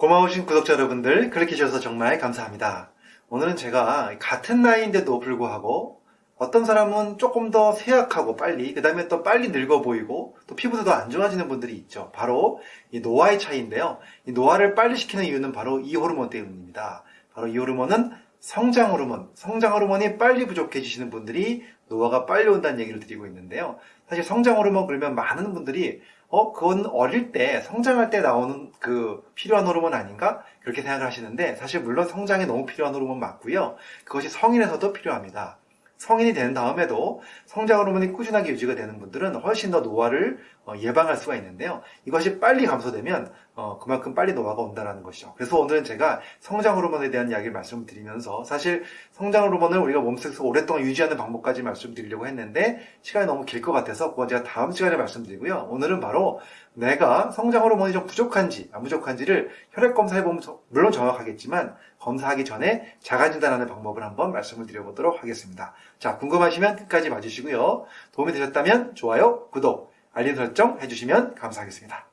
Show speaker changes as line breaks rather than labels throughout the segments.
고마우신 구독자 여러분들 클릭해 주셔서 정말 감사합니다. 오늘은 제가 같은 나이인데도 불구하고 어떤 사람은 조금 더 쇠약하고 빨리 그 다음에 또 빨리 늙어 보이고 또 피부도 더 안 좋아지는 분들이 있죠. 바로 이 노화의 차이인데요. 이 노화를 빨리 시키는 이유는 바로 이 호르몬 때문입니다. 바로 이 호르몬은 성장 호르몬, 성장 호르몬이 빨리 부족해지시는 분들이 노화가 빨리 온다는 얘기를 드리고 있는데요. 사실 성장 호르몬 그러면 많은 분들이 어, 그건 어릴 때, 성장할 때 나오는 그 필요한 호르몬 아닌가? 그렇게 생각을 하시는데, 사실 물론 성장에 너무 필요한 호르몬 맞고요. 그것이 성인에서도 필요합니다. 성인이 된 다음에도 성장 호르몬이 꾸준하게 유지가 되는 분들은 훨씬 더 노화를 어, 예방할 수가 있는데요. 이것이 빨리 감소되면 어, 그만큼 빨리 노화가 온다는 것이죠. 그래서 오늘은 제가 성장 호르몬에 대한 이야기를 말씀드리면서 사실 성장 호르몬을 우리가 몸속에서 오랫동안 유지하는 방법까지 말씀드리려고 했는데 시간이 너무 길 것 같아서 그건 제가 다음 시간에 말씀드리고요. 오늘은 바로 내가 성장 호르몬이 좀 부족한지 안 부족한지를 혈액 검사해보면 물론 정확하겠지만 검사하기 전에 자가진단하는 방법을 한번 말씀을 드려보도록 하겠습니다. 자 궁금하시면 끝까지 봐주시고요. 도움이 되셨다면 좋아요, 구독, 알림 설정 해주시면 감사하겠습니다.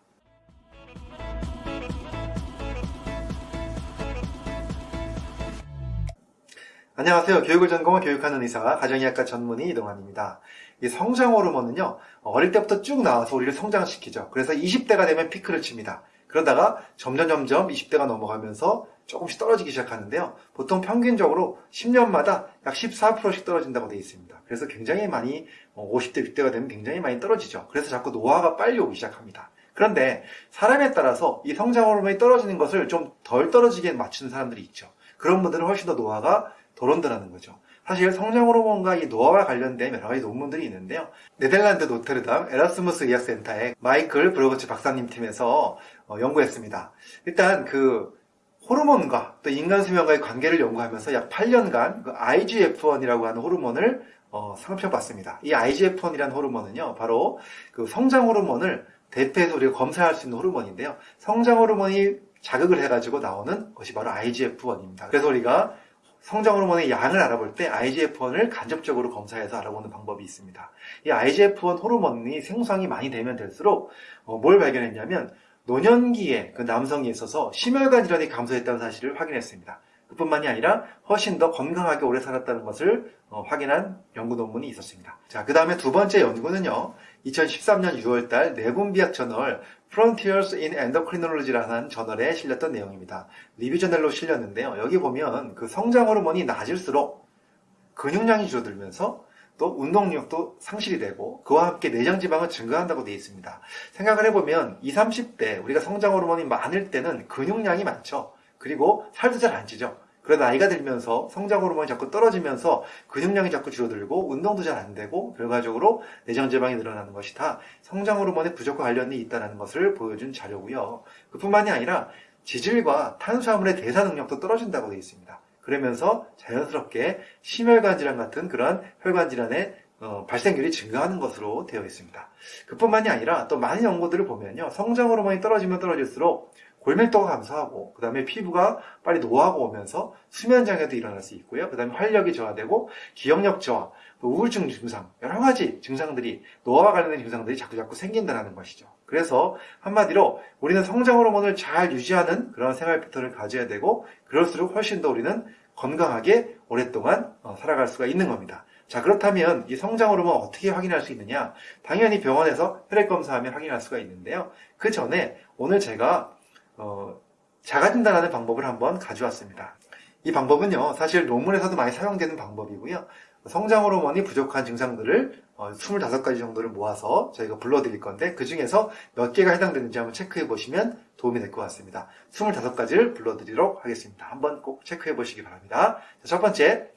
안녕하세요. 교육을 전공한 교육하는 의사, 가정의학과 전문의 이동환입니다. 이 성장 호르몬은요, 어릴 때부터 쭉 나와서 우리를 성장시키죠. 그래서 20대가 되면 피크를 칩니다. 그러다가 점점 점점 20대가 넘어가면서 조금씩 떨어지기 시작하는데요. 보통 평균적으로 10년마다 약 14%씩 떨어진다고 되어 있습니다. 그래서 굉장히 많이 50대, 어, 60대가 되면 굉장히 많이 떨어지죠. 그래서 자꾸 노화가 빨리 오기 시작합니다. 그런데 사람에 따라서 이 성장 호르몬이 떨어지는 것을 좀 덜 떨어지게 맞추는 사람들이 있죠. 그런 분들은 훨씬 더 노화가 덜 온다는 거죠. 사실 성장 호르몬과 이 노화와 관련된 여러 가지 논문들이 있는데요. 네덜란드 로테르담 에라스무스 의학센터의 마이클 브로거치 박사님 팀에서 어, 연구했습니다. 일단 그 호르몬과 또 인간 수명과의 관계를 연구하면서 약 8년간 그 IGF-1이라고 하는 호르몬을 어, 살펴봤습니다. 이 IGF-1이라는 호르몬은요, 바로 그 성장 호르몬을 대표해서 우리가 검사할 수 있는 호르몬인데요. 성장 호르몬이 자극을 해가지고 나오는 것이 바로 IGF-1입니다. 그래서 우리가 성장 호르몬의 양을 알아볼 때 IGF-1을 간접적으로 검사해서 알아보는 방법이 있습니다. 이 IGF-1 호르몬이 생성이 많이 되면 될수록 어, 뭘 발견했냐면 노년기에 그 남성에 있어서 심혈관 질환이 감소했다는 사실을 확인했습니다. 그뿐만이 아니라 훨씬 더 건강하게 오래 살았다는 것을 어, 확인한 연구 논문이 있었습니다. 자, 그 다음에 두 번째 연구는요. 2013년 6월달 내분비학 저널 Frontiers in Endocrinology라는 저널에 실렸던 내용입니다. 리뷰 저널로 실렸는데요. 여기 보면 그 성장 호르몬이 낮을수록 근육량이 줄어들면서 또 운동력도 상실이 되고 그와 함께 내장 지방은 증가한다고 되어 있습니다. 생각을 해보면 20, 30대 우리가 성장 호르몬이 많을 때는 근육량이 많죠. 그리고 살도 잘 안 찌죠. 그러다 나이가 들면서 성장 호르몬이 자꾸 떨어지면서 근육량이 자꾸 줄어들고 운동도 잘 안 되고 결과적으로 내장 지방이 늘어나는 것이 다 성장 호르몬의 부족과 관련이 있다는 것을 보여준 자료고요. 그뿐만이 아니라 지질과 탄수화물의 대사 능력도 떨어진다고 되어 있습니다. 그러면서 자연스럽게 심혈관 질환 같은 그런 혈관 질환의 어, 발생률이 증가하는 것으로 되어 있습니다. 그뿐만이 아니라 또 많은 연구들을 보면요. 성장 호르몬이 떨어지면 떨어질수록 골밀도가 감소하고 그 다음에 피부가 빨리 노화가 오면서 수면 장애도 일어날 수 있고요. 그 다음에 활력이 저하되고 기억력 저하, 우울증 증상 여러 가지 증상들이 노화와 관련된 증상들이 자꾸자꾸 생긴다는 것이죠. 그래서 한마디로 우리는 성장 호르몬을 잘 유지하는 그런 생활 패턴을 가져야 되고 그럴수록 훨씬 더 우리는 건강하게 오랫동안 어, 살아갈 수가 있는 겁니다. 자 그렇다면 이 성장 호르몬 어떻게 확인할 수 있느냐? 당연히 병원에서 혈액 검사하면 확인할 수가 있는데요. 그 전에 오늘 제가 어, 자가진단하는 방법을 한번 가져왔습니다. 이 방법은요, 사실 논문에서도 많이 사용되는 방법이고요. 성장 호르몬이 부족한 증상들을 25가지 어, 정도를 모아서 저희가 불러드릴 건데 그 중에서 몇 개가 해당되는지 한번 체크해 보시면 도움이 될 것 같습니다. 25가지를 불러드리도록 하겠습니다. 한번 꼭 체크해 보시기 바랍니다. 첫 번째,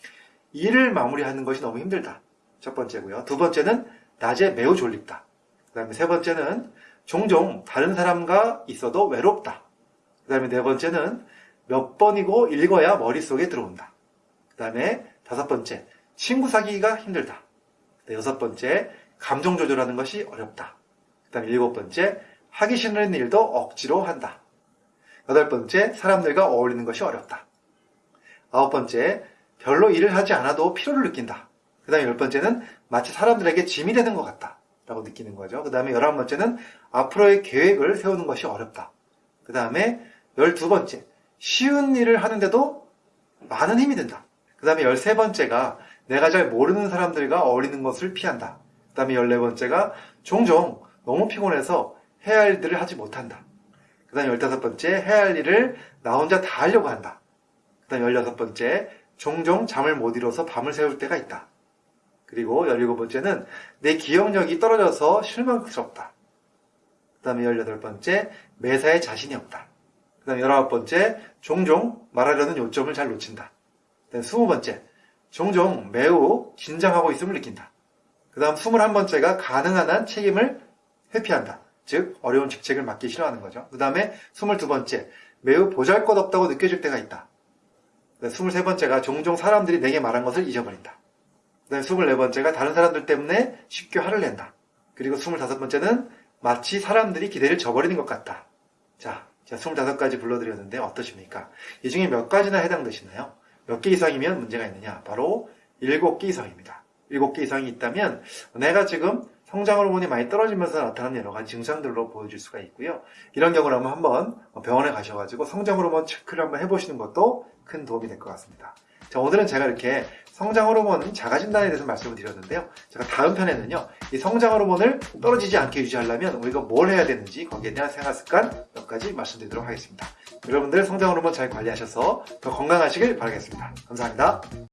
일을 마무리하는 것이 너무 힘들다. 첫 번째고요. 두 번째는 낮에 매우 졸립다. 그 다음에 세 번째는 종종 다른 사람과 있어도 외롭다. 그 다음에 네 번째는 몇 번이고 읽어야 머릿속에 들어온다. 그 다음에 다섯 번째, 친구 사귀기가 힘들다. 여섯 번째, 감정 조절하는 것이 어렵다. 그 다음에 일곱 번째, 하기 싫은 일도 억지로 한다. 여덟 번째, 사람들과 어울리는 것이 어렵다. 아홉 번째, 별로 일을 하지 않아도 피로를 느낀다. 그 다음에 열 번째는 마치 사람들에게 짐이 되는 것 같다. 라고 느끼는 거죠. 그 다음에 열한 번째는 앞으로의 계획을 세우는 것이 어렵다. 그 다음에 12번째, 쉬운 일을 하는데도 많은 힘이 든다. 그 다음에 13번째가 내가 잘 모르는 사람들과 어울리는 것을 피한다. 그 다음에 14번째가 종종 너무 피곤해서 해야 할 일들을 하지 못한다. 그 다음에 15번째, 해야 할 일을 나 혼자 다 하려고 한다. 그 다음에 16번째, 종종 잠을 못 이뤄서 밤을 새울 때가 있다. 그리고 17번째는 내 기억력이 떨어져서 실망스럽다. 그 다음에 18번째, 매사에 자신이 없다. 그 다음에 19번째, 종종 말하려는 요점을 잘 놓친다. 그 다음에 20번째, 종종 매우 긴장하고 있음을 느낀다. 그 다음 21번째가 가능한 한 책임을 회피한다. 즉, 어려운 직책을 맡기 싫어하는 거죠. 그 다음에 22번째, 매우 보잘 것 없다고 느껴질 때가 있다. 그 다음에 23번째가 종종 사람들이 내게 말한 것을 잊어버린다. 그 다음에 24번째가 다른 사람들 때문에 쉽게 화를 낸다. 그리고 25번째는 마치 사람들이 기대를 저버리는 것 같다. 자, 제가 25가지 불러드렸는데 어떠십니까? 이 중에 몇 가지나 해당되시나요? 몇 개 이상이면 문제가 있느냐? 바로 7개 이상입니다. 7개 이상이 있다면 내가 지금 성장 호르몬이 많이 떨어지면서 나타나는 여러 가지 증상들로 보여줄 수가 있고요. 이런 경우라면 한번 병원에 가셔가지고 성장 호르몬 체크를 한번 해보시는 것도 큰 도움이 될 것 같습니다. 자, 오늘은 제가 이렇게 성장 호르몬 자가진단에 대해서 말씀을 드렸는데요. 제가 다음 편에는요, 이 성장 호르몬을 떨어지지 않게 유지하려면 우리가 뭘 해야 되는지 거기에 대한 생활 습관 몇 가지 말씀드리도록 하겠습니다. 여러분들 성장 호르몬 잘 관리하셔서 더 건강하시길 바라겠습니다. 감사합니다.